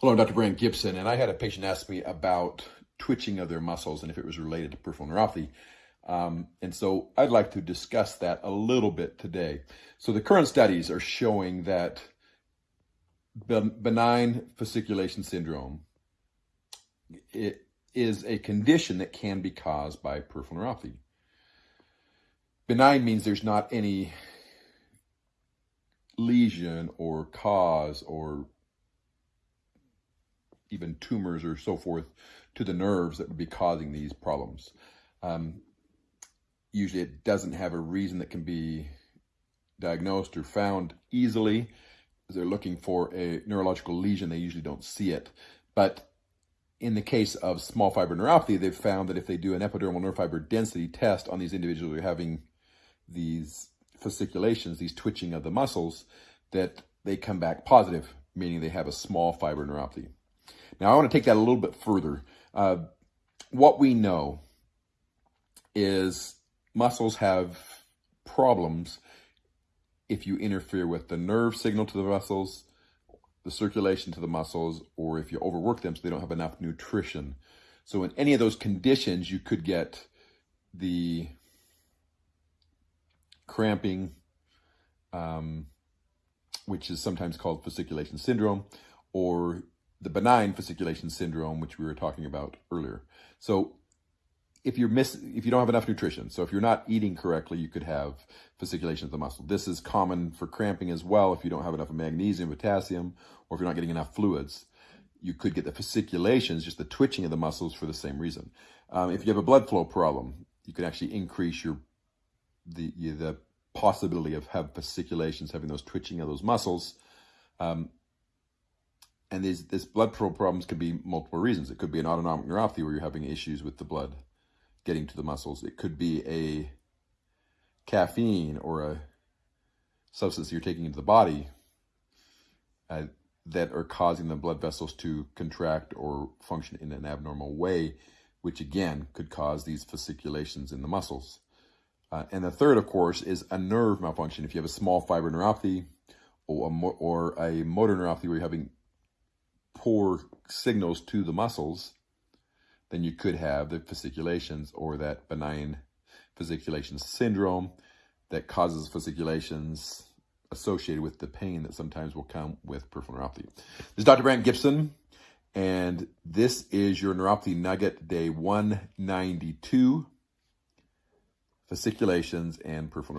Hello, I'm Dr. Brand Gibson, and I had a patient ask me about twitching of their muscles and if it was related to peripheral neuropathy. Um, and so I'd like to discuss that a little bit today. So the current studies are showing that benign fasciculation syndrome it is a condition that can be caused by peripheral neuropathy. Benign means there's not any lesion or cause or even tumors or so forth to the nerves that would be causing these problems. Um, usually it doesn't have a reason that can be diagnosed or found easily. They're looking for a neurological lesion. They usually don't see it. But in the case of small fiber neuropathy, they've found that if they do an epidermal nerve fiber density test on these individuals who are having these fasciculations, these twitching of the muscles, that they come back positive, meaning they have a small fiber neuropathy. Now, I want to take that a little bit further. Uh, what we know is muscles have problems if you interfere with the nerve signal to the muscles, the circulation to the muscles, or if you overwork them so they don't have enough nutrition. So in any of those conditions, you could get the cramping, um, which is sometimes called fasciculation syndrome, or the benign fasciculation syndrome, which we were talking about earlier. So if you're miss, if you don't have enough nutrition, so if you're not eating correctly, you could have fasciculation of the muscle. This is common for cramping as well. If you don't have enough magnesium, potassium, or if you're not getting enough fluids, you could get the fasciculations, just the twitching of the muscles for the same reason. Um, if you have a blood flow problem, you can actually increase your the the possibility of have fasciculations, having those twitching of those muscles. Um, and these this blood flow problems could be multiple reasons. It could be an autonomic neuropathy where you're having issues with the blood getting to the muscles. It could be a caffeine or a substance you're taking into the body uh, that are causing the blood vessels to contract or function in an abnormal way, which again could cause these fasciculations in the muscles. Uh, and the third, of course, is a nerve malfunction. If you have a small fiber neuropathy or a, or a motor neuropathy where you're having poor signals to the muscles, then you could have the fasciculations or that benign fasciculation syndrome that causes fasciculations associated with the pain that sometimes will come with peripheral neuropathy. This is Dr. Brant Gibson, and this is your neuropathy nugget day 192, fasciculations and peripheral neuropathy.